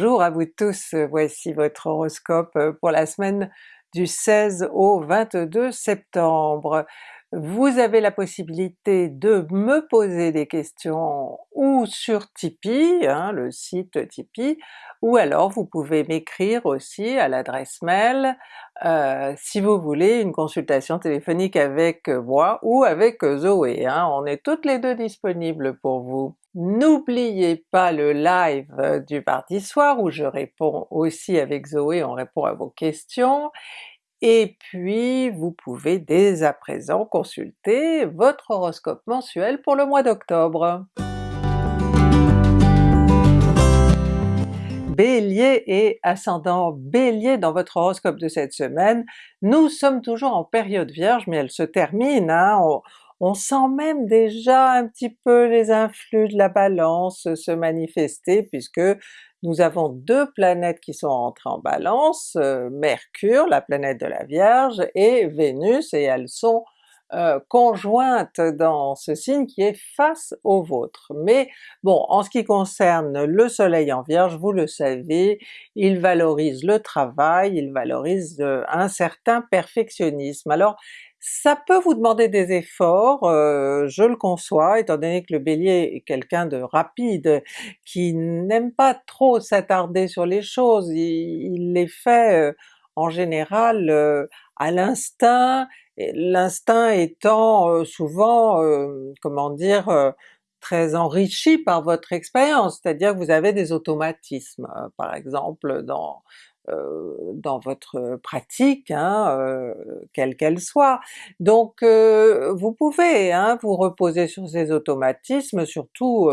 Bonjour à vous tous, voici votre horoscope pour la semaine du 16 au 22 septembre. Vous avez la possibilité de me poser des questions ou sur Tipeee, hein, le site Tipeee, ou alors vous pouvez m'écrire aussi à l'adresse mail euh, si vous voulez une consultation téléphonique avec moi ou avec Zoé, hein. on est toutes les deux disponibles pour vous. N'oubliez pas le live du mardi soir où je réponds aussi avec Zoé, on répond à vos questions, et puis vous pouvez dès à présent consulter votre horoscope mensuel pour le mois d'octobre. Bélier et ascendant Bélier dans votre horoscope de cette semaine, nous sommes toujours en période Vierge mais elle se termine, hein, sent même déjà un petit peu les influx de la Balance se manifester puisque nous avons deux planètes qui sont entrées en Balance, euh, Mercure, la planète de la Vierge, et Vénus, et elles sont euh, conjointes dans ce signe qui est face au vôtre. Mais bon, en ce qui concerne le soleil en Vierge, vous le savez, il valorise le travail, il valorise euh, un certain perfectionnisme. Alors ça peut vous demander des efforts, euh, je le conçois, étant donné que le Bélier est quelqu'un de rapide, qui n'aime pas trop s'attarder sur les choses, il, les fait euh, en général euh, à l'instinct, l'instinct étant souvent, comment dire, très enrichi par votre expérience, c'est-à-dire que vous avez des automatismes, par exemple dans dans votre pratique, hein, euh, quelle qu'elle soit. Donc euh, vous pouvez hein, vous reposer sur ces automatismes, surtout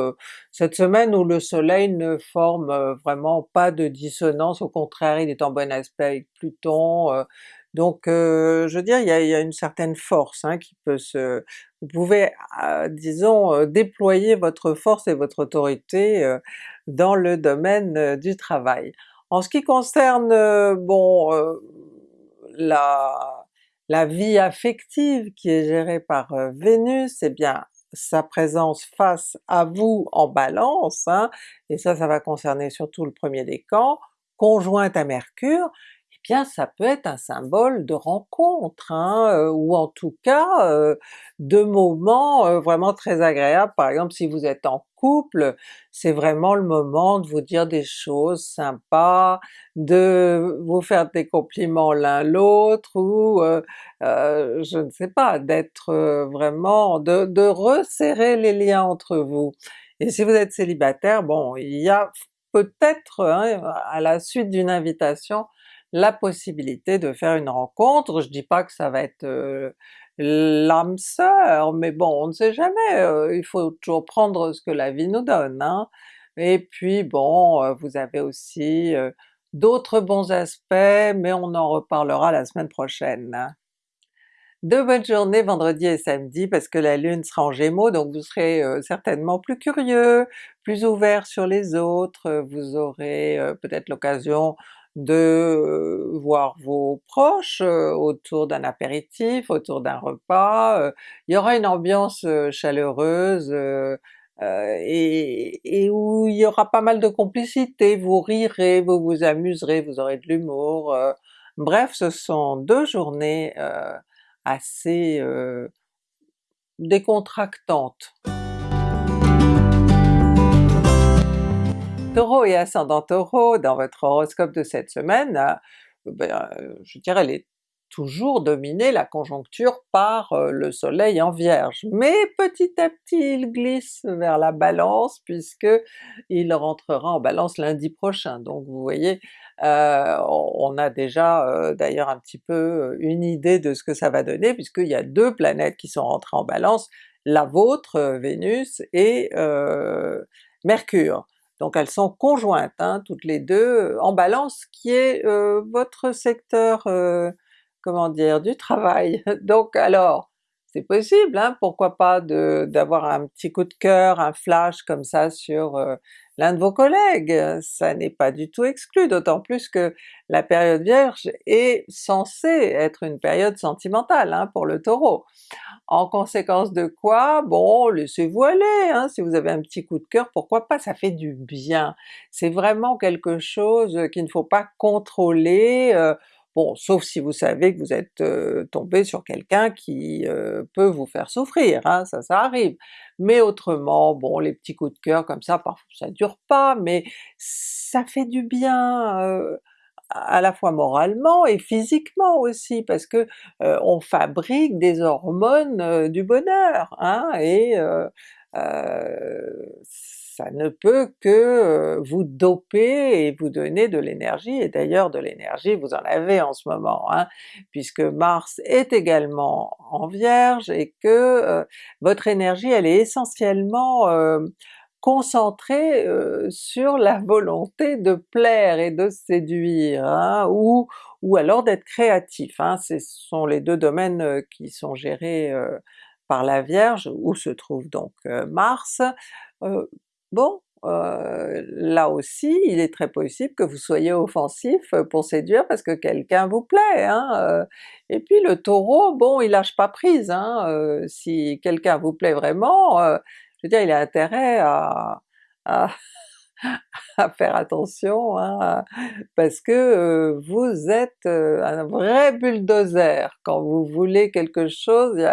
cette semaine où le soleil ne forme vraiment pas de dissonance, au contraire il est en bon aspect avec Pluton, donc je veux dire, il y a, une certaine force hein, qui peut se... Vous pouvez, disons, déployer votre force et votre autorité dans le domaine du travail. En ce qui concerne euh, bon euh, la, vie affective qui est gérée par euh, Vénus, eh bien sa présence face à vous en Balance, hein, et ça ça va concerner surtout le premier décan, conjointe à Mercure, bien ça peut être un symbole de rencontre, hein, ou en tout cas de moments vraiment très agréables. Par exemple si vous êtes en couple, c'est vraiment le moment de vous dire des choses sympas, de vous faire des compliments l'un l'autre, ou euh, euh, je ne sais pas, d'être euh, vraiment, de, de resserrer les liens entre vous. Et si vous êtes célibataire, bon, il y a peut-être hein, à la suite d'une invitation la possibilité de faire une rencontre, je dis pas que ça va être l'âme sœur, mais bon on ne sait jamais, euh, il faut toujours prendre ce que la vie nous donne. Hein. Et puis bon, euh, vous avez aussi euh, d'autres bons aspects, mais on en reparlera la semaine prochaine. Hein. De bonnes journées vendredi et samedi parce que la Lune sera en Gémeaux, donc vous serez certainement plus curieux, plus ouvert sur les autres, vous aurez peut-être l'occasion de voir vos proches autour d'un apéritif, autour d'un repas, il y aura une ambiance chaleureuse et, où il y aura pas mal de complicité, vous rirez, vous vous amuserez, vous aurez de l'humour, bref ce sont deux journées assez décontractantes. Taureau et ascendant Taureau, dans votre horoscope de cette semaine, euh, ben, euh, je dirais elle est toujours dominée la conjoncture par euh, le soleil en Vierge, mais petit à petit il glisse vers la Balance puisque il rentrera en Balance lundi prochain, donc vous voyez on a déjà d'ailleurs un petit peu une idée de ce que ça va donner puisqu'il y a deux planètes qui sont rentrées en Balance, la vôtre, Vénus, et Mercure. Donc elles sont conjointes, hein, toutes les deux, en Balance, qui est euh, votre secteur, euh, comment dire, du travail. Donc alors, c'est possible, hein, pourquoi pas d'avoir un petit coup de cœur, un flash comme ça sur euh, l'un de vos collègues, ça n'est pas du tout exclu, d'autant plus que la période Vierge est censée être une période sentimentale hein, pour le Taureau. En conséquence de quoi, bon laissez-vous aller, hein, si vous avez un petit coup de cœur, pourquoi pas, ça fait du bien. C'est vraiment quelque chose qu'il ne faut pas contrôler, euh, Bon, sauf si vous savez que vous êtes tombé sur quelqu'un qui peut vous faire souffrir, hein, ça, ça arrive. Mais autrement, bon, les petits coups de cœur comme ça, parfois ça dure pas, mais ça fait du bien à la fois moralement et physiquement aussi, parce que on fabrique des hormones du bonheur, hein, et ça ne peut que vous doper et vous donner de l'énergie, et d'ailleurs de l'énergie vous en avez en ce moment, hein, puisque Mars est également en Vierge et que votre énergie elle est essentiellement concentrée sur la volonté de plaire et de séduire, hein, ou, ou alors d'être créatif. Hein, ce sont les deux domaines qui sont gérés par la Vierge, où se trouve donc Mars. Bon, euh, là aussi il est très possible que vous soyez offensif pour séduire parce que quelqu'un vous plaît, hein, euh. et puis le Taureau, bon il lâche pas prise, hein, euh, si quelqu'un vous plaît vraiment, je veux dire il a intérêt à, à, faire attention, hein, parce que vous êtes un vrai bulldozer, quand vous voulez quelque chose,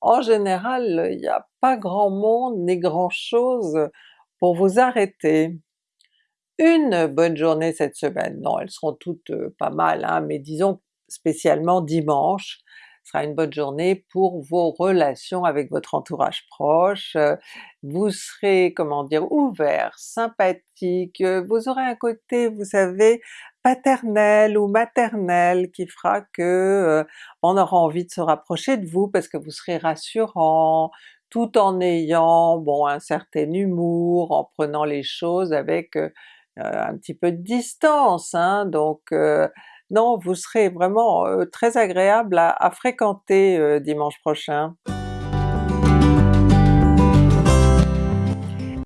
en général il n'y a pas grand monde ni grand chose pour vous arrêter. Une bonne journée cette semaine, non elles seront toutes pas mal, hein, mais disons spécialement dimanche, sera une bonne journée pour vos relations avec votre entourage proche, vous serez, comment dire, ouvert, sympathique, vous aurez un côté, vous savez, paternel ou maternel qui fera que on aura envie de se rapprocher de vous parce que vous serez rassurant, tout en ayant bon un certain humour, en prenant les choses avec euh, un petit peu de distance, hein, donc euh, non, vous serez vraiment euh, très agréable à, fréquenter dimanche prochain.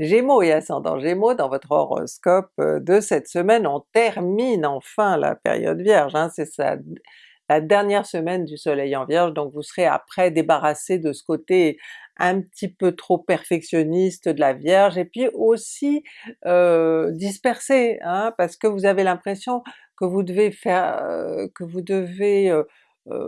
Gémeaux et ascendant Gémeaux, dans votre horoscope de cette semaine, on termine enfin la période Vierge, hein, c'est ça la dernière semaine du soleil en Vierge, donc vous serez après débarrassé de ce côté un petit peu trop perfectionniste de la Vierge, et puis aussi euh, dispersé, hein, parce que vous avez l'impression que vous devez faire, euh, que vous devez euh,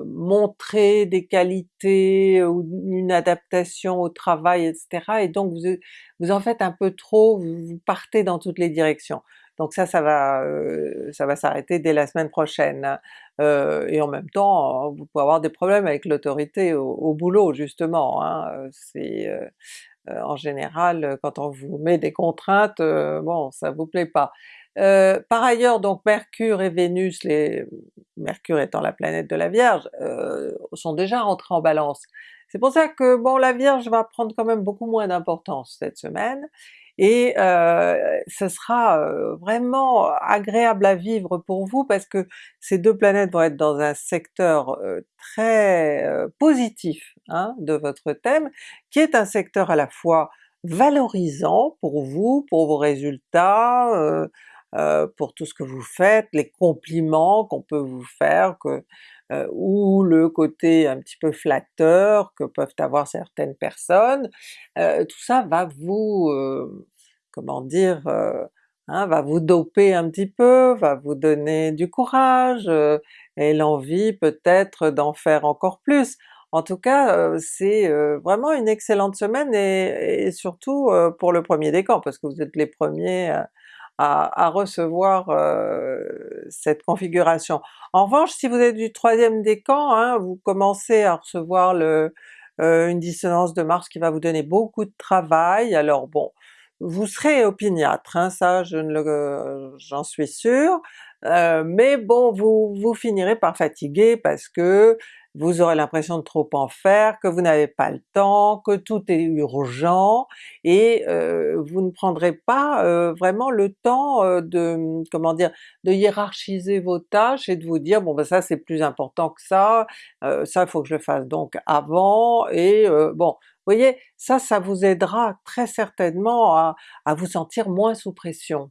montrer des qualités ou une adaptation au travail, etc. et donc vous, vous en faites un peu trop, vous partez dans toutes les directions. Donc ça, ça va, euh, ça va s'arrêter dès la semaine prochaine. Euh, et en même temps, vous pouvez avoir des problèmes avec l'autorité au, boulot justement, hein. c'est en général quand on vous met des contraintes, bon ça vous plaît pas. Euh, par ailleurs donc Mercure et Vénus, les, Mercure étant la planète de la Vierge, euh, sont déjà rentrés en Balance. C'est pour ça que bon la Vierge va prendre quand même beaucoup moins d'importance cette semaine, et euh, ce sera euh, vraiment agréable à vivre pour vous parce que ces deux planètes vont être dans un secteur très positif hein, de votre thème, qui est un secteur à la fois valorisant pour vous, pour vos résultats, euh, pour tout ce que vous faites, les compliments qu'on peut vous faire, que, euh, ou le côté un petit peu flatteur que peuvent avoir certaines personnes, euh, tout ça va vous, comment dire, hein, va vous doper un petit peu, va vous donner du courage et l'envie peut-être d'en faire encore plus. En tout cas, c'est vraiment une excellente semaine et, surtout pour le premier décan, parce que vous êtes les premiers à, recevoir euh, cette configuration. En revanche, si vous êtes du troisième décan, hein, vous commencez à recevoir euh, une dissonance de Mars qui va vous donner beaucoup de travail, alors bon, vous serez opiniâtre, hein, ça je j'en suis sûr, euh, mais bon vous, vous finirez par fatiguer parce que vous aurez l'impression de trop en faire, que vous n'avez pas le temps, que tout est urgent, et euh, vous ne prendrez pas euh, vraiment le temps euh, de, comment dire, de hiérarchiser vos tâches et de vous dire bon ben ça c'est plus important que ça, ça il faut que je le fasse donc avant, et bon, voyez, ça, ça vous aidera très certainement à, vous sentir moins sous pression.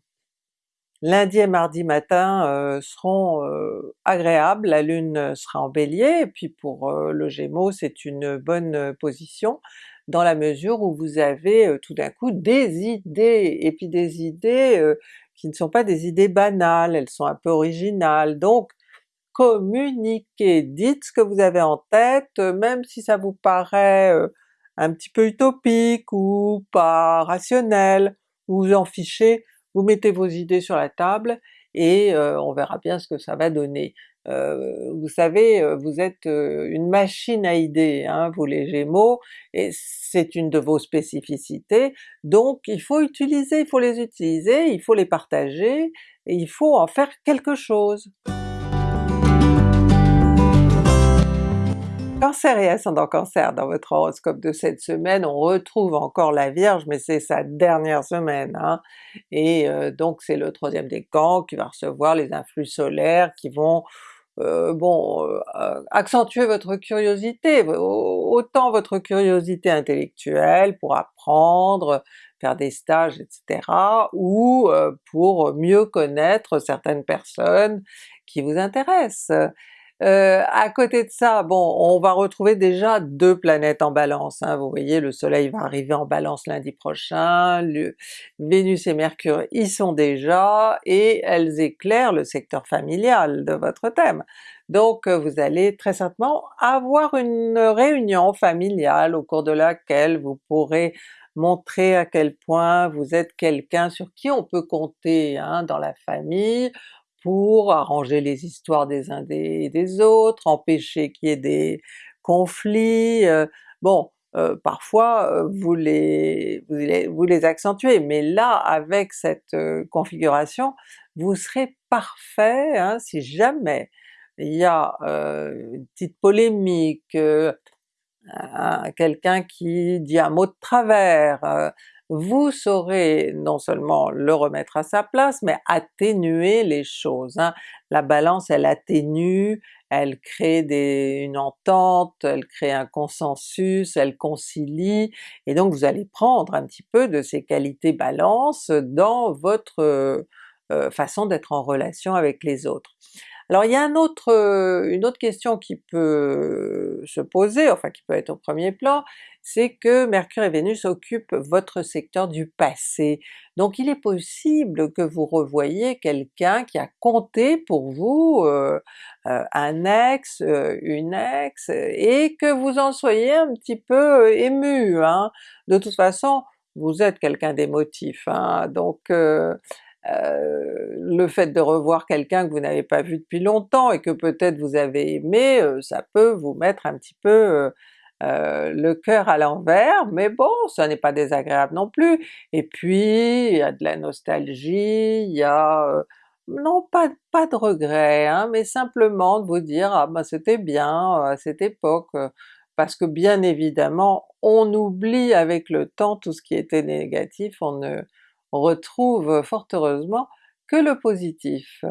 Lundi et mardi matin euh, seront euh, agréables, la Lune sera en Bélier, et puis pour euh, le Gémeaux c'est une bonne position dans la mesure où vous avez tout d'un coup des idées, et puis des idées qui ne sont pas des idées banales, elles sont un peu originales, donc communiquez, dites ce que vous avez en tête, même si ça vous paraît un petit peu utopique ou pas rationnel, vous vous en fichez, vous mettez vos idées sur la table et euh, on verra bien ce que ça va donner. Euh, vous savez, euh, vous êtes une machine à idées, hein, vous les Gémeaux, et c'est une de vos spécificités, donc il faut utiliser, il faut les utiliser, il faut les partager, et il faut en faire quelque chose. Cancer et ascendant Cancer, dans votre horoscope de cette semaine, on retrouve encore la Vierge, mais c'est sa dernière semaine, hein. et euh, donc c'est le troisième décan qui va recevoir les influx solaires qui vont euh, bon, euh, accentuer votre curiosité, autant votre curiosité intellectuelle pour apprendre, faire des stages, etc., ou pour mieux connaître certaines personnes qui vous intéressent. Euh, à côté de ça, bon, on va retrouver déjà deux planètes en Balance, hein. vous voyez le soleil va arriver en Balance lundi prochain, le, Vénus et Mercure y sont déjà, et elles éclairent le secteur familial de votre thème. Donc euh, vous allez très certainement avoir une réunion familiale au cours de laquelle vous pourrez montrer à quel point vous êtes quelqu'un sur qui on peut compter hein, dans la famille, pour arranger les histoires des uns des, des autres, empêcher qu'il y ait des conflits, euh, bon euh, parfois euh, vous les, vous, les, vous, les, accentuez, mais là avec cette configuration, vous serez parfait hein, si jamais il y a une petite polémique, quelqu'un qui dit un mot de travers, vous saurez non seulement le remettre à sa place, mais atténuer les choses. Hein. La Balance elle atténue, elle crée une entente, elle crée un consensus, elle concilie, et donc vous allez prendre un petit peu de ces qualités Balance dans votre euh, façon d'être en relation avec les autres. Alors il y a un autre, euh, une autre question qui peut se poser, enfin qui peut être au premier plan, c'est que Mercure et Vénus occupent votre secteur du passé. Donc il est possible que vous revoyiez quelqu'un qui a compté pour vous, euh, euh, un ex, une ex, et que vous en soyez un petit peu ému. Hein. De toute façon, vous êtes quelqu'un d'émotif, hein, donc le fait de revoir quelqu'un que vous n'avez pas vu depuis longtemps et que peut-être vous avez aimé, euh, ça peut vous mettre un petit peu euh, le cœur à l'envers, mais bon, ça n'est pas désagréable non plus. Et puis il y a de la nostalgie, il y a... non pas, pas de regret, hein, mais simplement de vous dire ah ben c'était bien à cette époque, parce que bien évidemment on oublie avec le temps tout ce qui était négatif, on ne retrouve fort heureusement que le positif.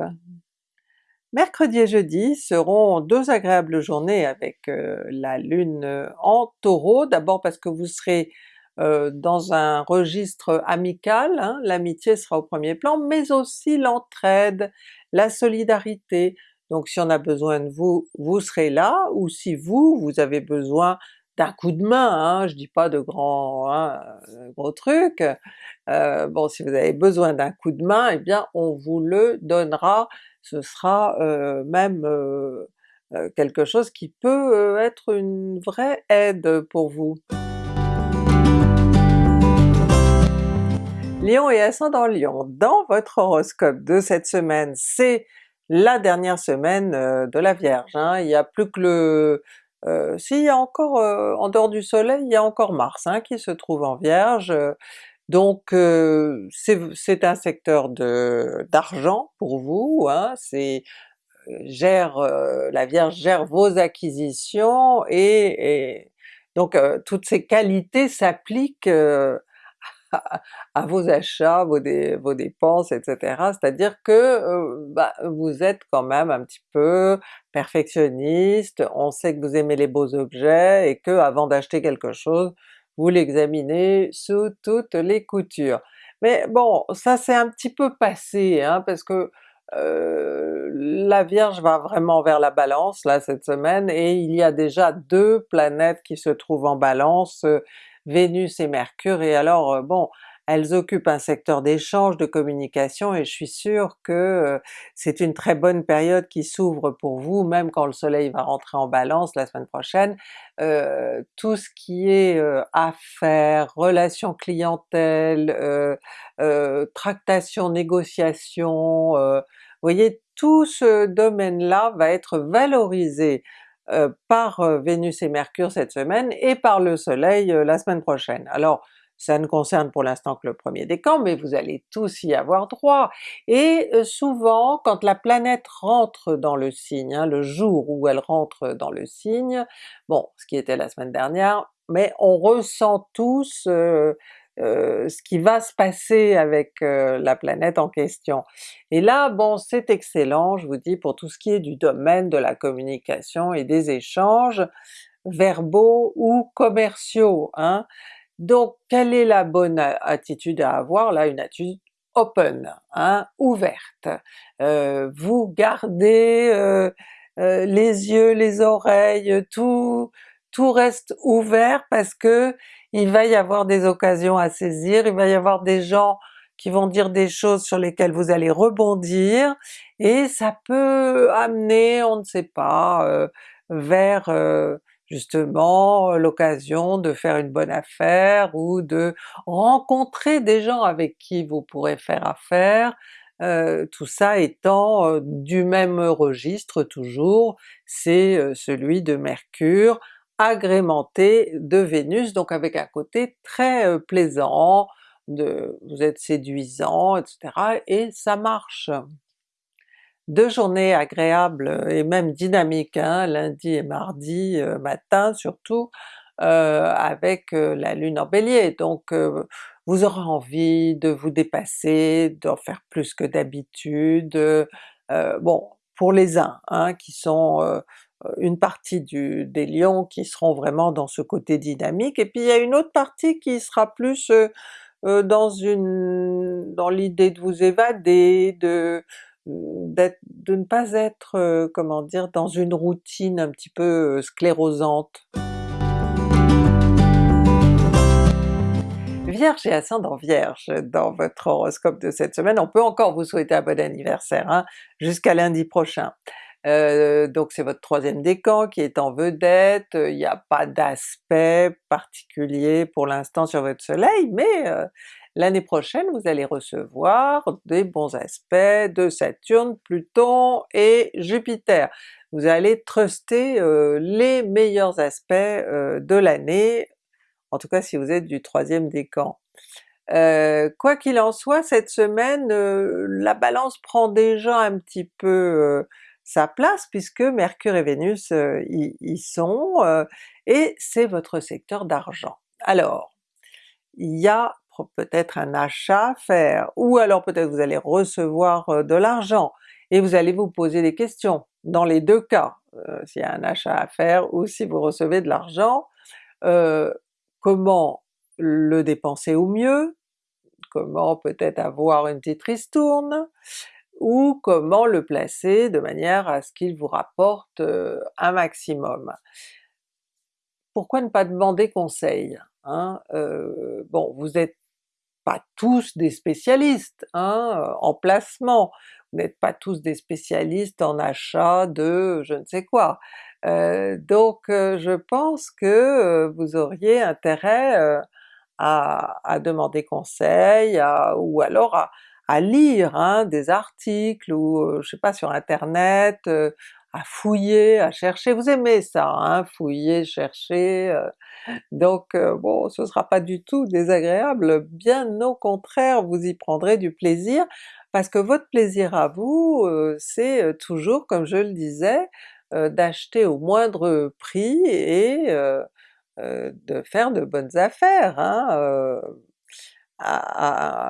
Mercredi et jeudi seront deux agréables journées avec euh, la Lune en Taureau, d'abord parce que vous serez euh, dans un registre amical, hein, l'amitié sera au premier plan, mais aussi l'entraide, la solidarité, donc si on a besoin de vous, vous serez là, ou si vous, vous avez besoin d'un coup de main, hein, je dis pas de grands hein, euh, gros trucs, euh, bon si vous avez besoin d'un coup de main, eh bien on vous le donnera, ce sera euh, même quelque chose qui peut être une vraie aide pour vous. Lion et ascendant Lion, dans votre horoscope de cette semaine, c'est la dernière semaine de la Vierge, hein. il n'y a plus que le, euh, s'il y a encore, euh, en dehors du soleil, il y a encore Mars hein, qui se trouve en Vierge, donc euh, c'est un secteur d'argent pour vous, hein, c'est gère, la Vierge gère vos acquisitions et, donc toutes ces qualités s'appliquent à, vos achats, vos, dépenses, etc. C'est-à-dire que euh, bah, vous êtes quand même un petit peu perfectionniste, on sait que vous aimez les beaux objets et que avant d'acheter quelque chose, vous l'examinez sous toutes les coutures. Mais bon, ça c'est un petit peu passé, hein, parce que euh, la Vierge va vraiment vers la Balance là cette semaine, et il y a déjà deux planètes qui se trouvent en Balance, Vénus et Mercure, et alors euh, bon, elles occupent un secteur d'échange, de communication, et je suis sûre que euh, c'est une très bonne période qui s'ouvre pour vous, même quand le soleil va rentrer en Balance la semaine prochaine. Euh, tout ce qui est affaires, relations clientèle, euh, tractation, négociation, vous voyez tout ce domaine-là va être valorisé par Vénus et Mercure cette semaine et par le soleil la semaine prochaine. Alors ça ne concerne pour l'instant que le premier décan, mais vous allez tous y avoir droit. Et euh, souvent, quand la planète rentre dans le signe, hein, le jour où elle rentre dans le signe, bon, ce qui était la semaine dernière, mais on ressent tous euh, euh, ce qui va se passer avec la planète en question. Et là, bon, c'est excellent, je vous dis, pour tout ce qui est du domaine de la communication et des échanges verbaux ou commerciaux. Hein. Donc quelle est la bonne attitude à avoir? Là une attitude open, hein, ouverte. Euh, vous gardez euh, euh, les yeux, les oreilles, tout, tout reste ouvert parce que il va y avoir des occasions à saisir, il va y avoir des gens qui vont dire des choses sur lesquelles vous allez rebondir, et ça peut amener, on ne sait pas, vers justement l'occasion de faire une bonne affaire ou de rencontrer des gens avec qui vous pourrez faire affaire, euh, tout ça étant euh, du même registre toujours, c'est euh, celui de Mercure, agrémenté de Vénus, donc avec un côté très plaisant, de, vous êtes séduisant, etc. et ça marche deux journées agréables et même dynamiques, hein, lundi et mardi euh, matin surtout, euh, avec euh, la Lune en Bélier, donc vous aurez envie de vous dépasser, d'en faire plus que d'habitude, bon pour les uns hein, qui sont une partie des lions qui seront vraiment dans ce côté dynamique, et puis il y a une autre partie qui sera plus dans une dans l'idée de vous évader, de de ne pas être, euh, comment dire, dans une routine un petit peu euh, sclérosante. Vierge et ascendant Vierge, dans votre horoscope de cette semaine, on peut encore vous souhaiter un bon anniversaire, hein, jusqu'à lundi prochain. Euh, donc c'est votre troisième décan qui est en vedette, il n'y a pas d'aspect particulier pour l'instant sur votre soleil, mais L'année prochaine vous allez recevoir des bons aspects de Saturne, Pluton et Jupiter. Vous allez truster euh, les meilleurs aspects euh, de l'année, en tout cas si vous êtes du troisième décan. Euh, quoi qu'il en soit, cette semaine, la Balance prend déjà un petit peu sa place puisque Mercure et Vénus y, y, sont, et c'est votre secteur d'argent. Alors, il y a peut-être un achat à faire, ou alors peut-être vous allez recevoir euh, de l'argent, et vous allez vous poser des questions, dans les deux cas, euh, s'il y a un achat à faire ou si vous recevez de l'argent, euh, comment le dépenser au mieux, comment peut-être avoir une petite ristourne, ou comment le placer de manière à ce qu'il vous rapporte un maximum. Pourquoi ne pas demander conseil? Hein? bon, vous êtes pas tous des spécialistes hein, en placement, vous n'êtes pas tous des spécialistes en achat de je ne sais quoi. Euh, donc euh, je pense que euh, vous auriez intérêt à, demander conseil, ou alors à, lire hein, des articles ou je sais pas sur internet, à fouiller, à chercher, vous aimez ça, hein, fouiller, chercher, donc bon ce sera pas du tout désagréable, bien au contraire vous y prendrez du plaisir, parce que votre plaisir à vous, c'est toujours, comme je le disais, d'acheter au moindre prix et de faire de bonnes affaires. Hein,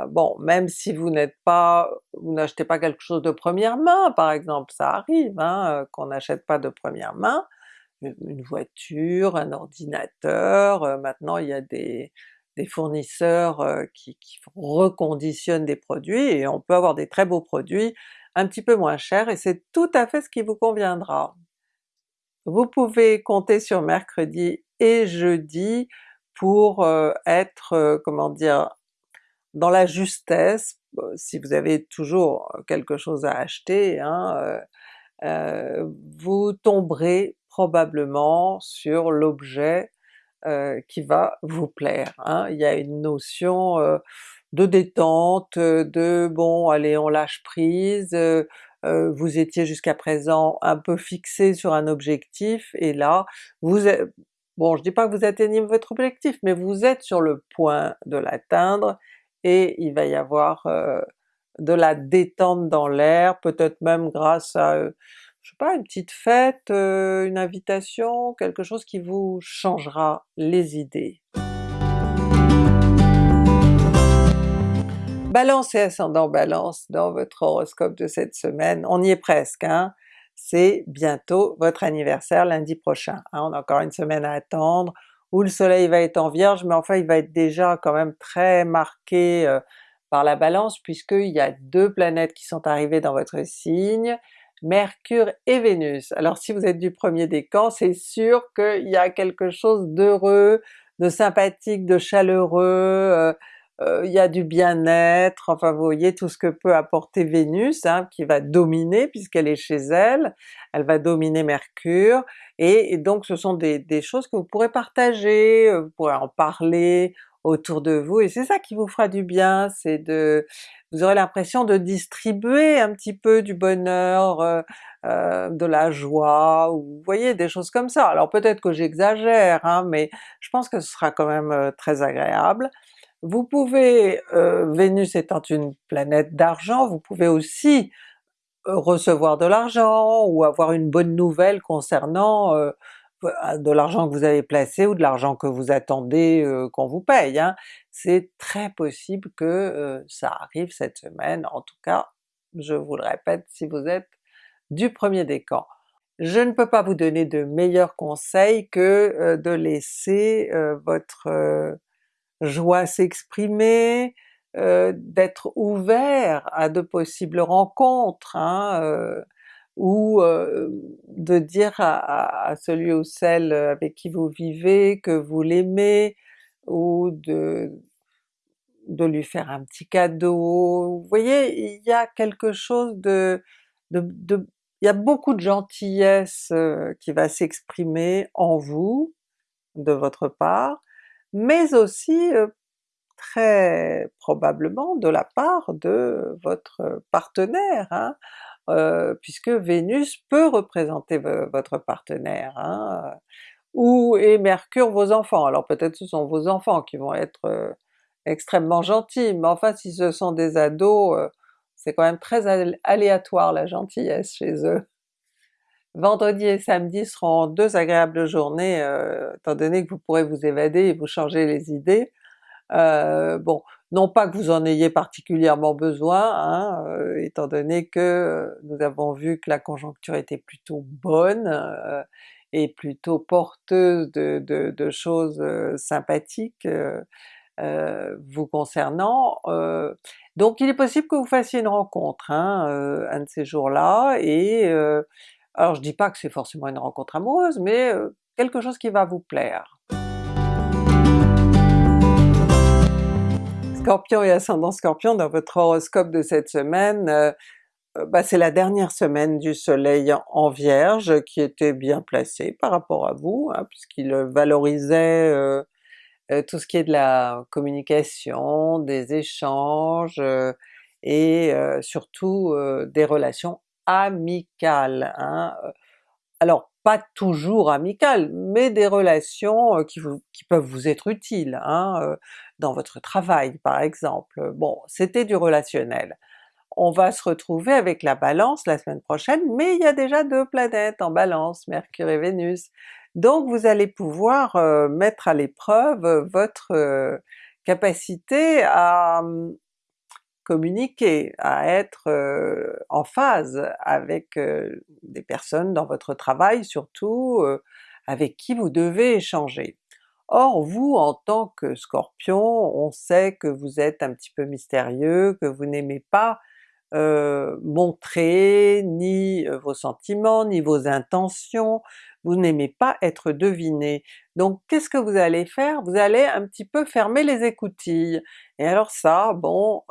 bon, même si vous n'êtes pas, vous n'achetez pas quelque chose de première main par exemple, ça arrive hein, qu'on n'achète pas de première main, une voiture, un ordinateur, maintenant il y a des, fournisseurs qui, qui, reconditionnent des produits et on peut avoir des très beaux produits un petit peu moins chers et c'est tout à fait ce qui vous conviendra. Vous pouvez compter sur mercredi et jeudi pour être, comment dire, dans la justesse, si vous avez toujours quelque chose à acheter, hein, vous tomberez probablement sur l'objet qui va vous plaire. Hein. Il y a une notion de détente, de bon allez on lâche prise, vous étiez jusqu'à présent un peu fixé sur un objectif et là vous êtes, bon je dis pas que vous atteignez votre objectif, mais vous êtes sur le point de l'atteindre et il va y avoir de la détente dans l'air, peut-être même grâce à je sais pas, une petite fête, une invitation, quelque chose qui vous changera les idées. Balance et ascendant Balance dans votre horoscope de cette semaine, on y est presque, hein? c'est bientôt votre anniversaire lundi prochain. Hein? On a encore une semaine à attendre, où le soleil va être en Vierge, mais enfin il va être déjà quand même très marqué euh, par la Balance puisqu'il y a deux planètes qui sont arrivées dans votre signe, Mercure et Vénus. Alors si vous êtes du premier décan, c'est sûr qu'il y a quelque chose d'heureux, de sympathique, de chaleureux, euh, euh, il y a du bien-être, enfin vous voyez tout ce que peut apporter Vénus, hein, qui va dominer puisqu'elle est chez elle, elle va dominer Mercure, et, donc ce sont des, choses que vous pourrez partager, euh, vous pourrez en parler autour de vous, et c'est ça qui vous fera du bien, c'est de... vous aurez l'impression de distribuer un petit peu du bonheur, euh, de la joie, ou vous voyez des choses comme ça. Alors peut-être que j'exagère, hein, mais je pense que ce sera quand même très agréable. Vous pouvez, euh, Vénus étant une planète d'argent, vous pouvez aussi euh, recevoir de l'argent ou avoir une bonne nouvelle concernant euh, de l'argent que vous avez placé ou de l'argent que vous attendez qu'on vous paye. Hein. C'est très possible que ça arrive cette semaine, en tout cas je vous le répète si vous êtes du premier décan. Je ne peux pas vous donner de meilleurs conseils que de laisser votre joie s'exprimer, euh, d'être ouvert à de possibles rencontres, hein, euh, ou euh, de dire à, celui ou celle avec qui vous vivez que vous l'aimez, ou de, de lui faire un petit cadeau. Vous voyez, il y a quelque chose de... de, il y a beaucoup de gentillesse qui va s'exprimer en vous, de votre part, mais aussi très probablement de la part de votre partenaire, hein, puisque Vénus peut représenter votre partenaire, hein, ou et Mercure vos enfants. Alors peut-être ce sont vos enfants qui vont être extrêmement gentils, mais enfin si ce sont des ados, c'est quand même très aléatoire la gentillesse chez eux. Vendredi et samedi seront deux agréables journées, euh, étant donné que vous pourrez vous évader et vous changer les idées. Euh, bon, non pas que vous en ayez particulièrement besoin, hein, euh, étant donné que nous avons vu que la conjoncture était plutôt bonne et plutôt porteuse de, choses sympathiques vous concernant, donc il est possible que vous fassiez une rencontre hein, un de ces jours-là, et alors je dis pas que c'est forcément une rencontre amoureuse, mais quelque chose qui va vous plaire. Scorpion et ascendant Scorpion, dans votre horoscope de cette semaine, bah, c'est la dernière semaine du soleil en Vierge qui était bien placé par rapport à vous, hein, puisqu'il valorisait tout ce qui est de la communication, des échanges, et surtout des relations amicales. Hein. Alors pas toujours amicales, mais des relations qui, qui peuvent vous être utiles, hein, dans votre travail par exemple. Bon, c'était du relationnel. On va se retrouver avec la Balance la semaine prochaine, mais il y a déjà deux planètes en Balance, Mercure et Vénus. Donc vous allez pouvoir mettre à l'épreuve votre capacité à, mmh, communiquer, à être en phase avec des personnes dans votre travail surtout, avec qui vous devez échanger. Or vous, en tant que Scorpion, on sait que vous êtes un petit peu mystérieux, que vous n'aimez pas montrer ni vos sentiments, ni vos intentions, vous n'aimez pas être deviné. Donc qu'est-ce que vous allez faire? Vous allez un petit peu fermer les écoutilles. Et alors ça, bon,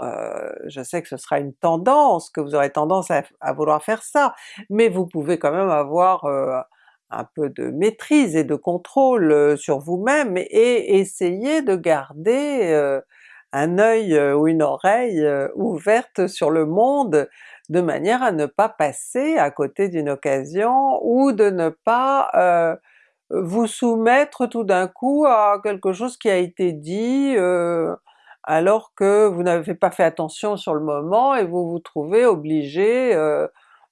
je sais que ce sera une tendance, que vous aurez tendance à, vouloir faire ça, mais vous pouvez quand même avoir un peu de maîtrise et de contrôle sur vous-même et essayer de garder un œil ou une oreille ouverte sur le monde de manière à ne pas passer à côté d'une occasion ou de ne pas vous soumettre tout d'un coup à quelque chose qui a été dit alors que vous n'avez pas fait attention sur le moment et vous vous trouvez obligé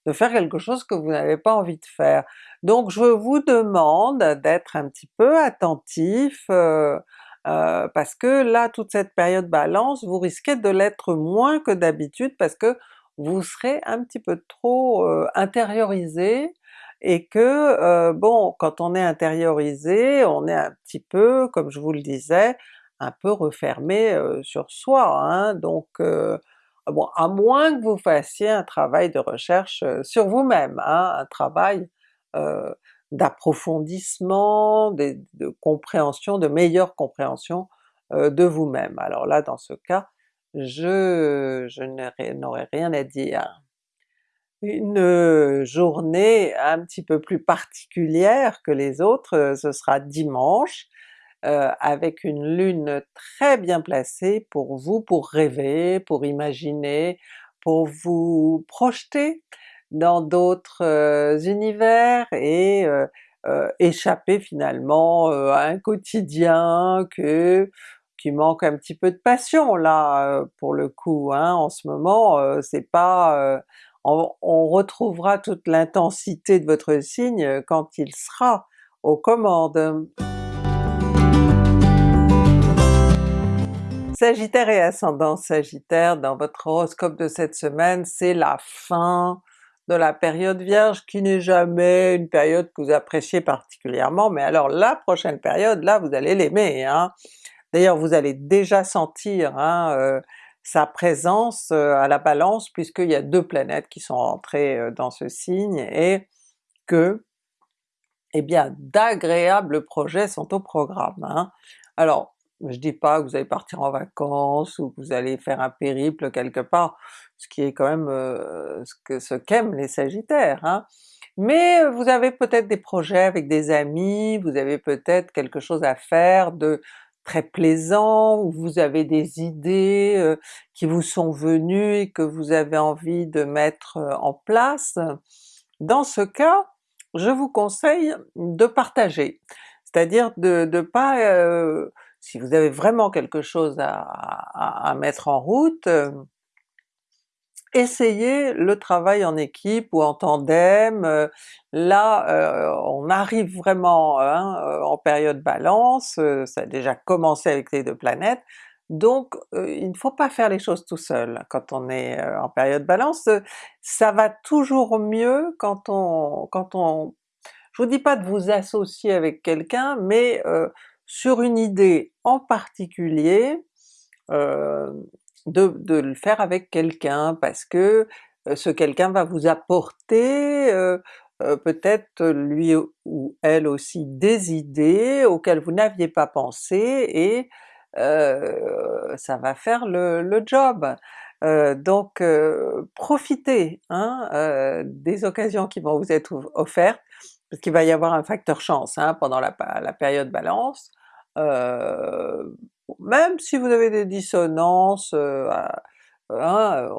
de faire quelque chose que vous n'avez pas envie de faire. Donc je vous demande d'être un petit peu attentif, euh, euh, parce que là toute cette période Balance, vous risquez de l'être moins que d'habitude parce que vous serez un petit peu trop euh, intériorisé et que bon, quand on est intériorisé, on est un petit peu, comme je vous le disais, un peu refermé sur soi, hein, donc bon, à moins que vous fassiez un travail de recherche sur vous-même, hein, un travail euh, d'approfondissement, de, compréhension, de meilleure compréhension euh, de vous-même. Alors là dans ce cas, je, je n'aurais rien à dire. Une journée un petit peu plus particulière que les autres, ce sera dimanche, euh, avec une lune très bien placée pour vous, pour rêver, pour imaginer, pour vous projeter dans d'autres euh, univers et euh, échapper finalement à un quotidien que, qui manque un petit peu de passion là pour le coup, hein. en ce moment c'est pas... On, retrouvera toute l'intensité de votre signe quand il sera aux commandes. Sagittaire et ascendant Sagittaire, dans votre horoscope de cette semaine, c'est la fin de la période Vierge qui n'est jamais une période que vous appréciez particulièrement, mais alors la prochaine période, là vous allez l'aimer. Hein. D'ailleurs vous allez déjà sentir hein, euh, sa présence à la Balance puisqu'il y a deux planètes qui sont entrées euh, dans ce signe et que eh bien d'agréables projets sont au programme. Hein. Alors je dis pas que vous allez partir en vacances ou que vous allez faire un périple quelque part, ce qui est quand même ce que qu'aiment les sagittaires, hein. mais vous avez peut-être des projets avec des amis, vous avez peut-être quelque chose à faire de très plaisant, ou vous avez des idées euh, qui vous sont venues et que vous avez envie de mettre en place. Dans ce cas, je vous conseille de partager, c'est-à-dire de ne pas si vous avez vraiment quelque chose à, mettre en route, euh, essayez le travail en équipe ou en tandem, euh, là euh, on arrive vraiment hein, en période Balance, ça a déjà commencé avec les deux planètes, donc il ne faut pas faire les choses tout seul quand on est en période Balance, ça va toujours mieux quand on... quand on je vous dis pas de vous associer avec quelqu'un, mais sur une idée en particulier, euh, de, le faire avec quelqu'un parce que euh, ce quelqu'un va vous apporter euh, peut-être lui ou elle aussi des idées auxquelles vous n'aviez pas pensé et ça va faire le, job. donc profitez hein, des occasions qui vont vous être offertes, parce qu'il va y avoir un facteur chance hein, pendant la, la, période Balance, euh, même si vous avez des dissonances, euh, hein,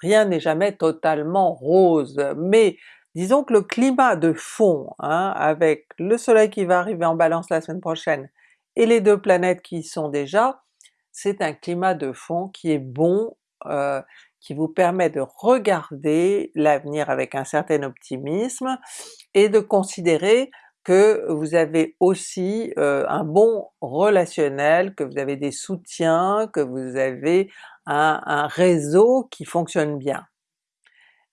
rien n'est jamais totalement rose, mais disons que le climat de fond, hein, avec le soleil qui va arriver en Balance la semaine prochaine, et les deux planètes qui y sont déjà, c'est un climat de fond qui est bon, euh, qui vous permet de regarder l'avenir avec un certain optimisme et de considérer que vous avez aussi euh, un bon relationnel, que vous avez des soutiens, que vous avez un, réseau qui fonctionne bien.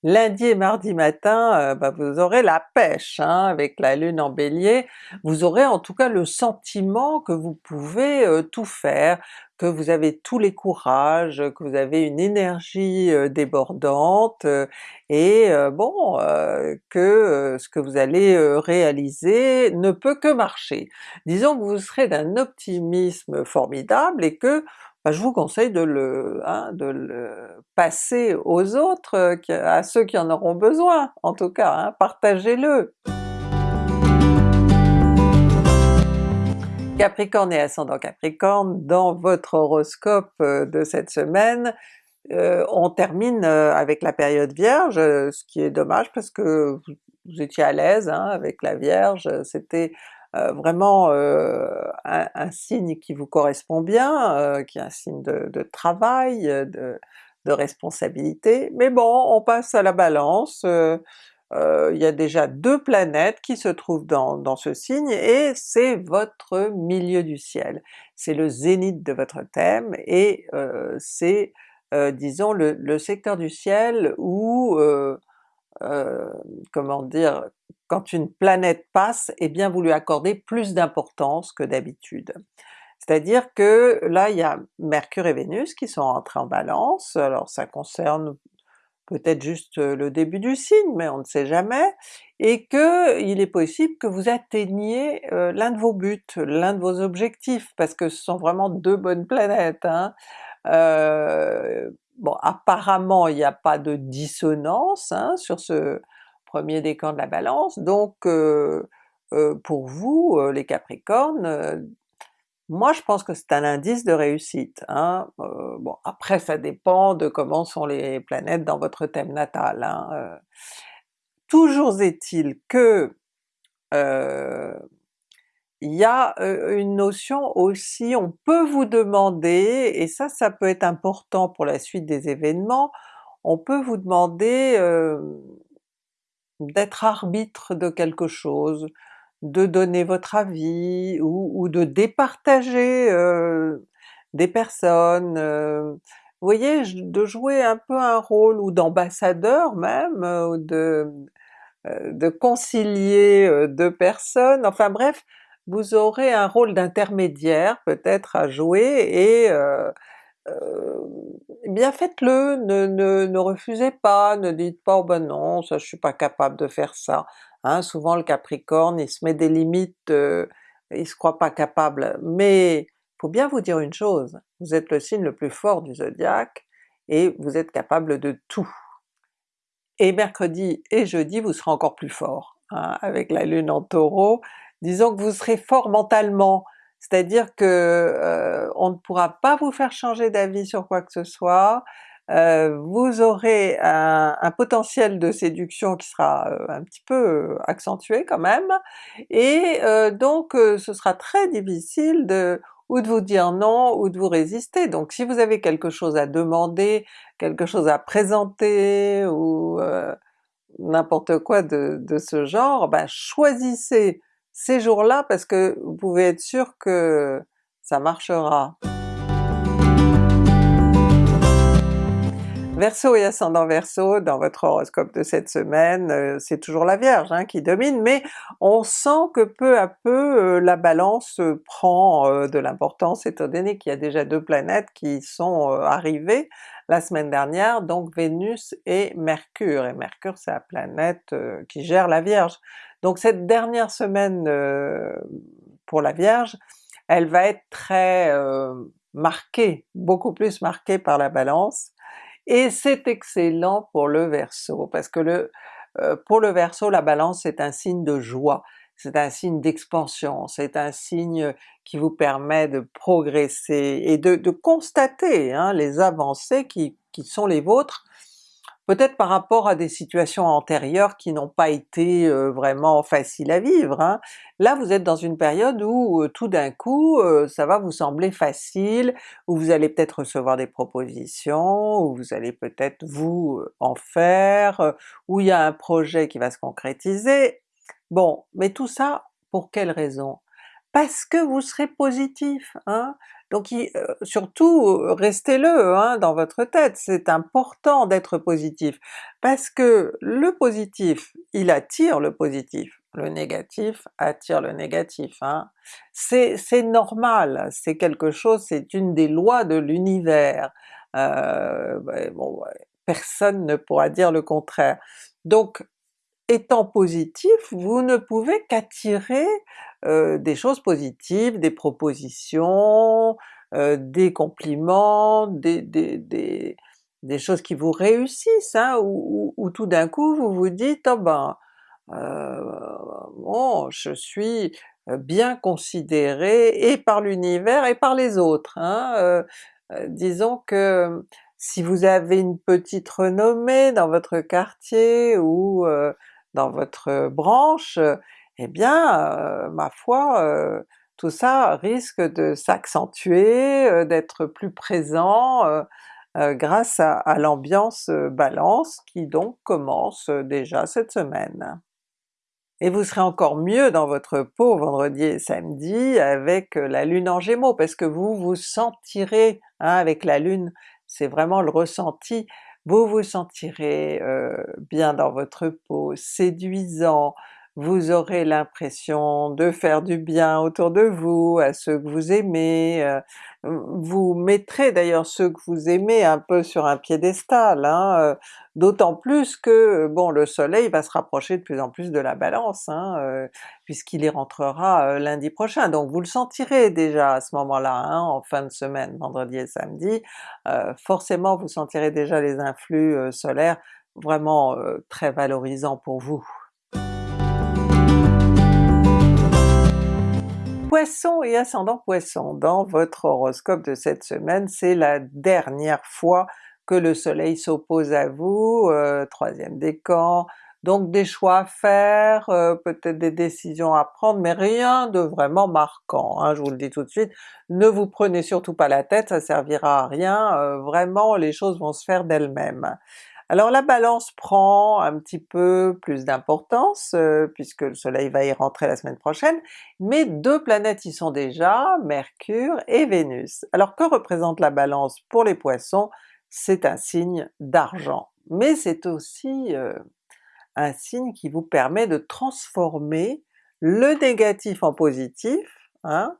lundi et mardi matin, euh, bah, vous aurez la pêche hein, avec la lune en bélier, vous aurez en tout cas le sentiment que vous pouvez euh, tout faire, que vous avez tous les courages, que vous avez une énergie débordante, et bon, que ce que vous allez réaliser ne peut que marcher. Disons que vous serez d'un optimisme formidable et que bah, je vous conseille de le, hein, de le passer aux autres, à ceux qui en auront besoin en tout cas, hein, partagez-le! Capricorne et ascendant Capricorne, dans votre horoscope euh, de cette semaine, euh, on termine euh, avec la période Vierge, ce qui est dommage parce que vous, étiez à l'aise hein, avec la Vierge, c'était vraiment un, signe qui vous correspond bien, qui est un signe de, travail, de, responsabilité, mais bon, on passe à la Balance, il y a déjà deux planètes qui se trouvent dans, ce signe et c'est votre milieu du ciel. C'est le zénith de votre thème et c'est disons le, secteur du ciel où comment dire, quand une planète passe, eh bien vous lui accordez plus d'importance que d'habitude. C'est-à-dire que là il y a Mercure et Vénus qui sont entrés en Balance, alors ça concerne peut-être juste le début du signe, mais on ne sait jamais, et que il est possible que vous atteigniez l'un de vos buts, l'un de vos objectifs, parce que ce sont vraiment deux bonnes planètes. Hein. Euh, bon apparemment il n'y a pas de dissonance hein, sur ce premier décan de la Balance, donc euh, pour vous les Capricornes, moi je pense que c'est un indice de réussite. Hein. bon après ça dépend de comment sont les planètes dans votre thème natal. Hein. Toujours est-il que il y a une notion aussi, on peut vous demander, et ça ça peut être important pour la suite des événements, on peut vous demander d'être arbitre de quelque chose, de donner votre avis ou, de départager euh, des personnes, euh, vous voyez, de jouer un peu un rôle, ou d'ambassadeur même, euh, ou de, de concilier deux personnes, enfin bref, vous aurez un rôle d'intermédiaire peut-être à jouer et eh bien faites-le, ne, ne, refusez pas, ne dites pas oh ben non, ça je suis pas capable de faire ça. Hein, souvent le Capricorne il se met des limites, euh, il se croit pas capable, mais faut bien vous dire une chose, vous êtes le signe le plus fort du zodiaque et vous êtes capable de tout. Et mercredi et jeudi vous serez encore plus fort, hein, avec la lune en Taureau, disons que vous serez fort mentalement, c'est-à-dire que euh, on ne pourra pas vous faire changer d'avis sur quoi que ce soit, euh, vous aurez un, potentiel de séduction qui sera euh, un petit peu accentué quand même, et donc ce sera très difficile de ou de vous dire non, ou de vous résister. Donc si vous avez quelque chose à demander, quelque chose à présenter, ou n'importe quoi de, de, ce genre, ben choisissez ces jours-là parce que vous pouvez être sûr que ça marchera. Verseau et ascendant Verseau, dans votre horoscope de cette semaine, euh, c'est toujours la Vierge hein, qui domine, mais on sent que peu à peu euh, la Balance prend euh, de l'importance étant donné qu'il y a déjà deux planètes qui sont arrivées la semaine dernière, donc Vénus et Mercure, et Mercure c'est la planète qui gère la Vierge. Donc cette dernière semaine pour la Vierge, elle va être très marquée, beaucoup plus marquée par la Balance, et c'est excellent pour le Verseau, parce que le, euh, pour le Verseau la Balance c'est un signe de joie, c'est un signe d'expansion, c'est un signe qui vous permet de progresser et de, constater hein, les avancées qui, qui sont les vôtres, peut-être par rapport à des situations antérieures qui n'ont pas été euh, vraiment faciles à vivre. Hein. Là vous êtes dans une période où euh, tout d'un coup euh, ça va vous sembler facile, où vous allez peut-être recevoir des propositions, où vous allez peut-être vous en faire, où il y a un projet qui va se concrétiser. Bon, mais tout ça pour quelle raison? Parce que vous serez positif, hein? Donc surtout restez-le hein, dans votre tête, c'est important d'être positif, parce que le positif, il attire le positif, le négatif attire le négatif. Hein. C'est normal, c'est quelque chose, c'est une des lois de l'univers. Euh, bon, personne ne pourra dire le contraire. Étant positif, vous ne pouvez qu'attirer euh, des choses positives, des propositions, euh, des compliments, des, des, des, des, choses qui vous réussissent, hein, ou, tout d'un coup vous vous dites oh ben euh, bon je suis bien considéré et par l'univers et par les autres. Hein, disons que si vous avez une petite renommée dans votre quartier ou dans votre branche, eh bien ma foi, tout ça risque de s'accentuer, d'être plus présent grâce à, l'ambiance Balance qui donc commence déjà cette semaine. Et vous serez encore mieux dans votre peau vendredi et samedi avec la Lune en Gémeaux, parce que vous vous sentirez, hein, avec la Lune, c'est vraiment le ressenti, vous vous sentirez bien dans votre peau, séduisant, vous aurez l'impression de faire du bien autour de vous, à ceux que vous aimez, euh, vous mettrez d'ailleurs ceux que vous aimez un peu sur un piédestal, hein, euh, d'autant plus que bon le soleil va se rapprocher de plus en plus de la Balance, hein, euh, puisqu'il y rentrera lundi prochain, donc vous le sentirez déjà à ce moment-là, hein, en fin de semaine, vendredi et samedi, forcément vous sentirez déjà les influx solaires vraiment très valorisants pour vous. Poisson et ascendant Poisson, dans votre horoscope de cette semaine, c'est la dernière fois que le soleil s'oppose à vous, euh, troisième décan, donc des choix à faire, euh, peut-être des décisions à prendre, mais rien de vraiment marquant, hein, je vous le dis tout de suite. Ne vous prenez surtout pas la tête, ça servira à rien, euh, vraiment les choses vont se faire d'elles-mêmes. Alors la Balance prend un petit peu plus d'importance euh, puisque le soleil va y rentrer la semaine prochaine, mais deux planètes y sont déjà, Mercure et Vénus. Alors que représente la Balance pour les Poissons? C'est un signe d'argent, mais c'est aussi euh, un signe qui vous permet de transformer le négatif en positif, hein,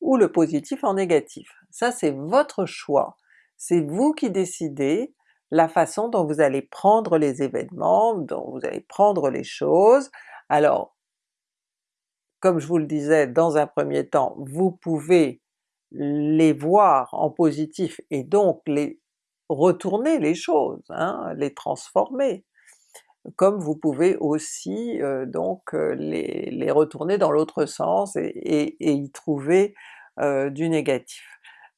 ou le positif en négatif. Ça c'est votre choix, c'est vous qui décidez, la façon dont vous allez prendre les événements, dont vous allez prendre les choses. Alors, comme je vous le disais dans un premier temps, vous pouvez les voir en positif et donc les retourner les choses, hein, les transformer, comme vous pouvez aussi euh, donc euh, les, retourner dans l'autre sens et, y trouver euh, du négatif.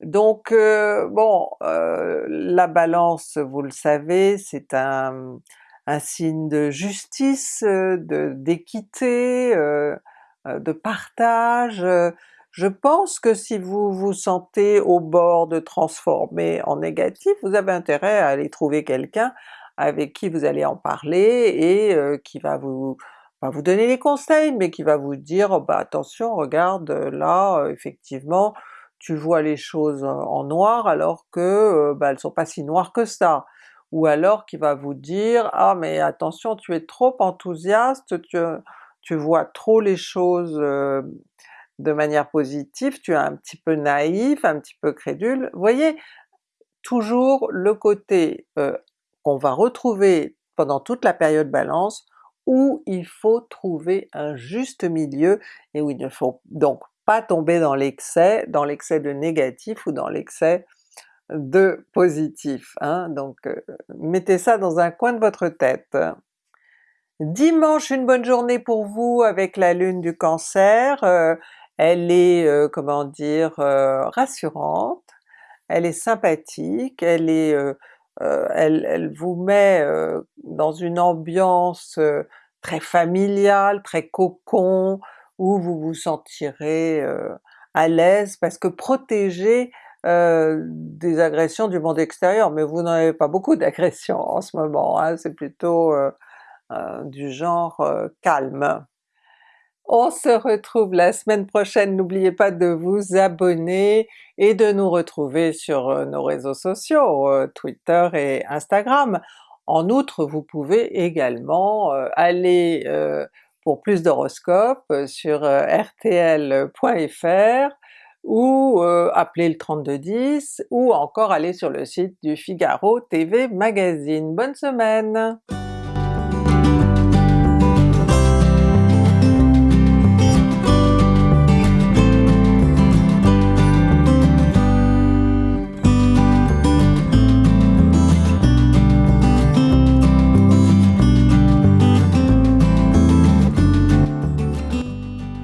Donc euh, bon, euh, la Balance, vous le savez, c'est un, signe de justice, d'équité, euh, de partage. Je pense que si vous vous sentez au bord de transformer en négatif, vous avez intérêt à aller trouver quelqu'un avec qui vous allez en parler et qui va vous va vous donner les conseils, mais qui va vous dire bah attention regarde là effectivement tu vois les choses en noir alors que bah, elles sont pas si noires que ça. Ou alors qui va vous dire « Ah mais attention tu es trop enthousiaste, tu, tu vois trop les choses de manière positive, tu es un petit peu naïf, un petit peu crédule. » Vous voyez, toujours le côté qu'on va retrouver pendant toute la période Balance, où il faut trouver un juste milieu et où il ne faut donc pas tomber dans l'excès, dans l'excès de négatif ou dans l'excès de positif. Hein? Donc euh, mettez ça dans un coin de votre tête. Dimanche, une bonne journée pour vous avec la lune du Cancer, euh, elle est, euh, comment dire, rassurante, elle est sympathique, elle est elle, elle, vous met dans une ambiance très familiale, très cocon, où vous vous sentirez euh, à l'aise parce que protégé euh, des agressions du monde extérieur, mais vous n'en avez pas beaucoup d'agressions en ce moment, hein, c'est plutôt euh, du genre calme. On se retrouve la semaine prochaine, n'oubliez pas de vous abonner et de nous retrouver sur euh, nos réseaux sociaux, euh, Twitter et Instagram. En outre, vous pouvez également euh, aller pour plus d'horoscopes sur rtl.fr ou appeler le 3210 ou encore aller sur le site du Figaro TV Magazine. Bonne semaine!